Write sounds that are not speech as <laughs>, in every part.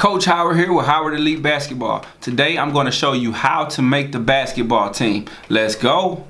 Coach Howard here with Howard Elite Basketball. Today I'm going to show you how to make the basketball team. Let's go.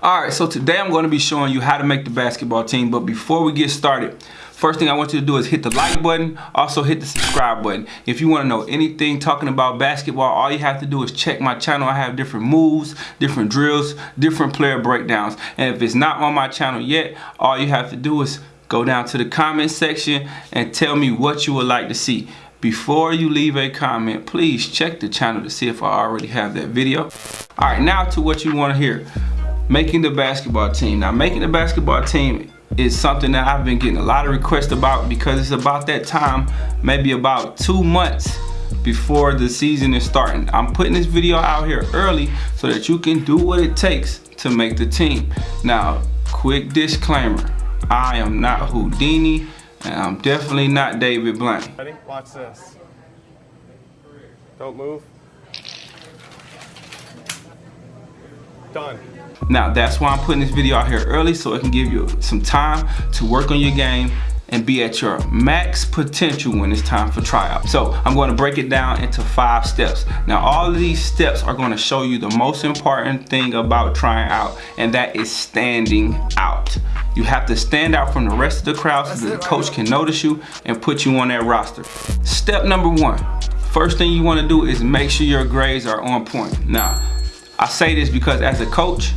Alright, so today I'm going to be showing you how to make the basketball team. But before we get started, First thing I want you to do is hit the like button, also hit the subscribe button. If you want to know anything talking about basketball, all you have to do is check my channel. I have different moves, different drills, different player breakdowns. And if it's not on my channel yet, all you have to do is go down to the comment section and tell me what you would like to see. Before you leave a comment, please check the channel to see if I already have that video. All right, now to what you want to hear. Making the basketball team. Now, making the basketball team is something that I've been getting a lot of requests about because it's about that time, maybe about two months before the season is starting. I'm putting this video out here early so that you can do what it takes to make the team. Now, quick disclaimer, I am not Houdini and I'm definitely not David Blaine. Ready? Watch this. Don't move. Done. Now that's why I'm putting this video out here early so it can give you some time to work on your game and be at your max potential when it's time for tryout. So I'm going to break it down into five steps. Now all of these steps are going to show you the most important thing about trying out and that is standing out. You have to stand out from the rest of the crowd so that the coach can notice you and put you on that roster. Step number one, first thing you want to do is make sure your grades are on point. Now, I say this because as a coach,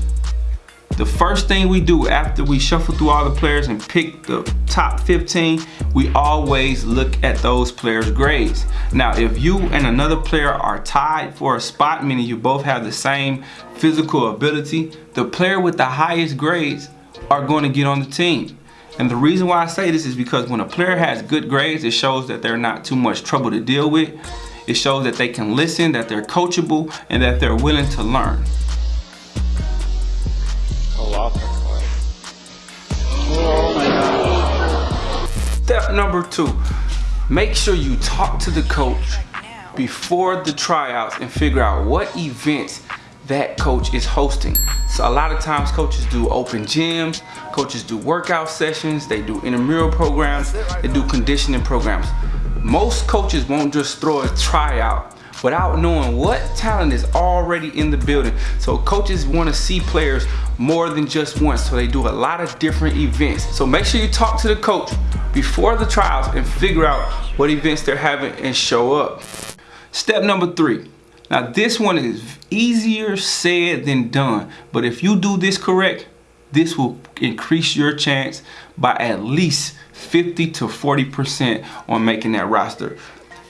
the first thing we do after we shuffle through all the players and pick the top 15, we always look at those players' grades. Now, if you and another player are tied for a spot, meaning you both have the same physical ability, the player with the highest grades are going to get on the team. And the reason why I say this is because when a player has good grades, it shows that they're not too much trouble to deal with. It shows that they can listen, that they're coachable, and that they're willing to learn. Oh, Step number two, make sure you talk to the coach before the tryouts and figure out what events that coach is hosting. So a lot of times coaches do open gyms, coaches do workout sessions, they do intramural programs, they do conditioning programs. Most coaches won't just throw a tryout without knowing what talent is already in the building. So coaches want to see players more than just once. So they do a lot of different events. So make sure you talk to the coach before the trials and figure out what events they're having and show up. Step number three. Now this one is easier said than done, but if you do this correct, this will increase your chance by at least 50 to 40% on making that roster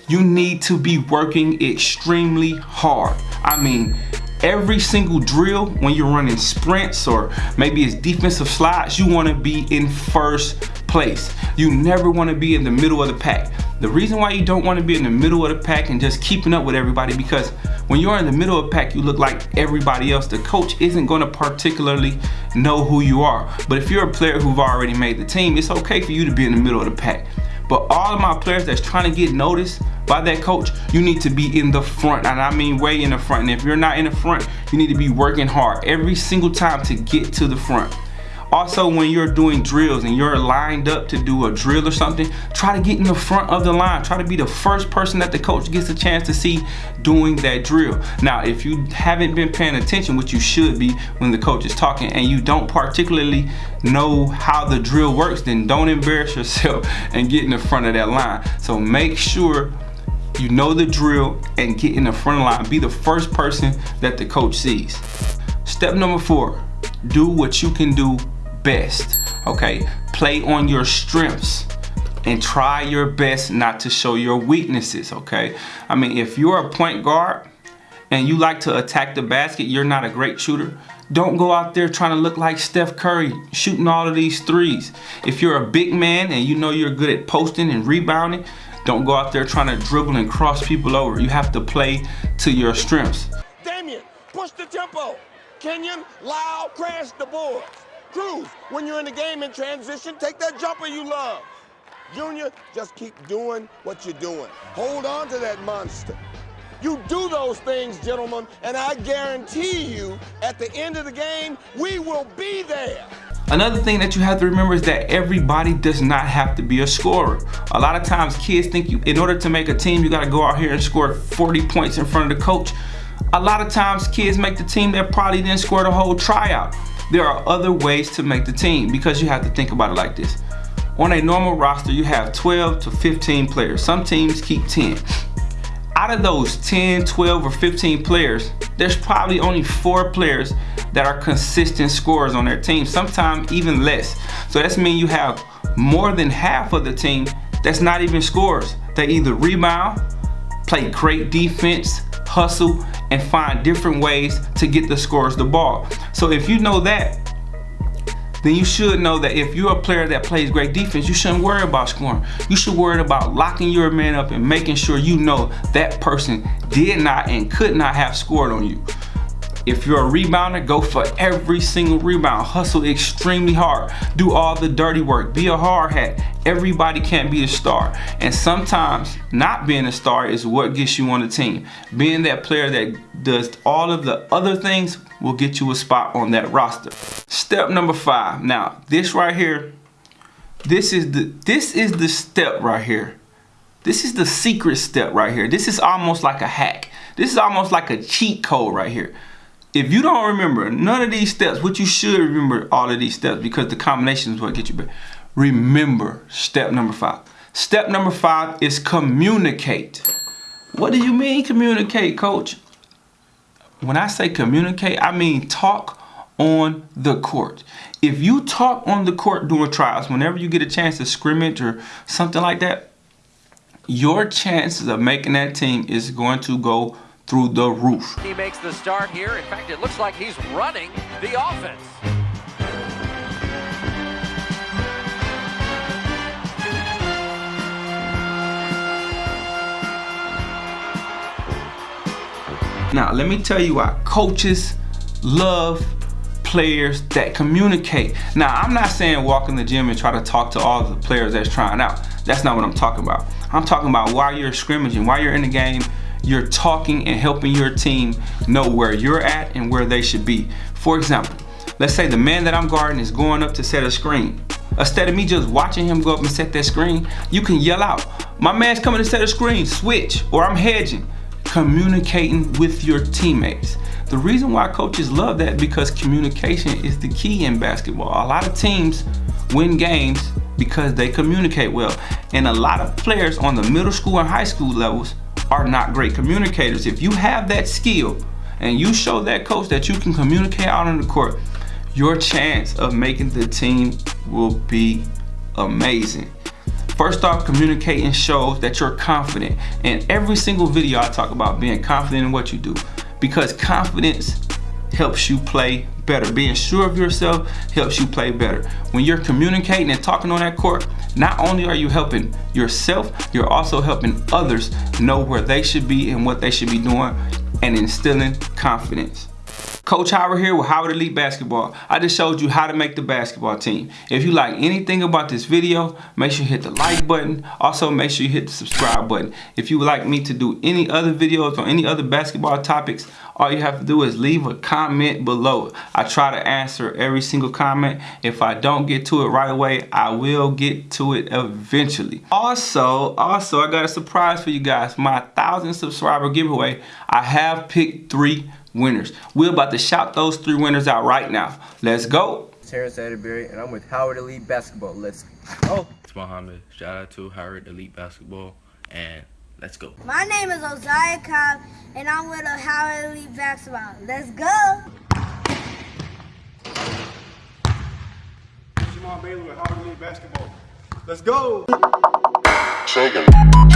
you need to be working extremely hard. I mean, every single drill when you're running sprints or maybe it's defensive slides, you wanna be in first place. You never wanna be in the middle of the pack. The reason why you don't wanna be in the middle of the pack and just keeping up with everybody because when you're in the middle of the pack, you look like everybody else. The coach isn't gonna particularly know who you are. But if you're a player who've already made the team, it's okay for you to be in the middle of the pack. But all of my players that's trying to get noticed by that coach, you need to be in the front. And I mean way in the front. And if you're not in the front, you need to be working hard every single time to get to the front. Also, when you're doing drills and you're lined up to do a drill or something, try to get in the front of the line. Try to be the first person that the coach gets a chance to see doing that drill. Now, if you haven't been paying attention, which you should be when the coach is talking, and you don't particularly know how the drill works, then don't embarrass yourself <laughs> and get in the front of that line. So make sure you know the drill and get in the front the line. Be the first person that the coach sees. Step number four, do what you can do best, okay? Play on your strengths and try your best not to show your weaknesses, okay? I mean, if you're a point guard and you like to attack the basket, you're not a great shooter, don't go out there trying to look like Steph Curry, shooting all of these threes. If you're a big man and you know you're good at posting and rebounding, don't go out there trying to dribble and cross people over. You have to play to your strengths. Damien, push the tempo. Kenyon, Lyle, crash the boards. Cruz, when you're in the game in transition, take that jumper you love. Junior, just keep doing what you're doing. Hold on to that monster. You do those things, gentlemen, and I guarantee you, at the end of the game, we will be there. Another thing that you have to remember is that everybody does not have to be a scorer. A lot of times kids think you, in order to make a team, you gotta go out here and score 40 points in front of the coach. A lot of times kids make the team that probably didn't score the whole tryout. There are other ways to make the team because you have to think about it like this. On a normal roster, you have 12 to 15 players. Some teams keep 10. Out of those 10, 12, or 15 players, there's probably only four players that are consistent scorers on their team, sometimes even less. So that's mean you have more than half of the team that's not even scorers. They either rebound, play great defense, hustle, and find different ways to get the scorers the ball. So if you know that, then you should know that if you're a player that plays great defense, you shouldn't worry about scoring. You should worry about locking your man up and making sure you know that person did not and could not have scored on you. If you're a rebounder, go for every single rebound. Hustle extremely hard. Do all the dirty work. Be a hard hat. Everybody can't be a star. And sometimes not being a star is what gets you on the team. Being that player that does all of the other things will get you a spot on that roster. Step number five. Now, this right here, this is the this is the step right here. This is the secret step right here. This is almost like a hack. This is almost like a cheat code right here. If you don't remember none of these steps, which you should remember all of these steps because the combination is what get you better. Remember step number five. Step number five is communicate. What do you mean communicate, coach? When I say communicate, I mean talk on the court. If you talk on the court during trials, whenever you get a chance to scrimmage or something like that, your chances of making that team is going to go through the roof. He makes the start here. In fact, it looks like he's running the offense. Now, let me tell you why coaches love players that communicate. Now, I'm not saying walk in the gym and try to talk to all the players that's trying out. That's not what I'm talking about. I'm talking about while you're scrimmaging, while you're in the game, you're talking and helping your team know where you're at and where they should be. For example, let's say the man that I'm guarding is going up to set a screen. Instead of me just watching him go up and set that screen, you can yell out, my man's coming to set a screen, switch, or I'm hedging. Communicating with your teammates. The reason why coaches love that because communication is the key in basketball. A lot of teams win games because they communicate well. And a lot of players on the middle school and high school levels are not great communicators. If you have that skill and you show that coach that you can communicate out on the court, your chance of making the team will be amazing. First off, communicating shows that you're confident. And every single video I talk about being confident in what you do because confidence helps you play better. Being sure of yourself helps you play better. When you're communicating and talking on that court, not only are you helping yourself, you're also helping others know where they should be and what they should be doing and instilling confidence. Coach Howard here with Howard Elite Basketball. I just showed you how to make the basketball team. If you like anything about this video, make sure you hit the like button. Also, make sure you hit the subscribe button. If you would like me to do any other videos on any other basketball topics, all you have to do is leave a comment below. I try to answer every single comment. If I don't get to it right away, I will get to it eventually. Also, also, I got a surprise for you guys. My 1,000 subscriber giveaway, I have picked three winners. We're about to shout those three winners out right now. Let's go. Terrence Atterbury, and I'm with Howard Elite Basketball. Let's go. It's Mohammed. Shout out to Howard Elite Basketball, and let's go. My name is Osiah Cobb, and I'm with Howard Elite Basketball. Let's go. Jamal Bailey with Howard Elite Basketball. Let's go. Shaking.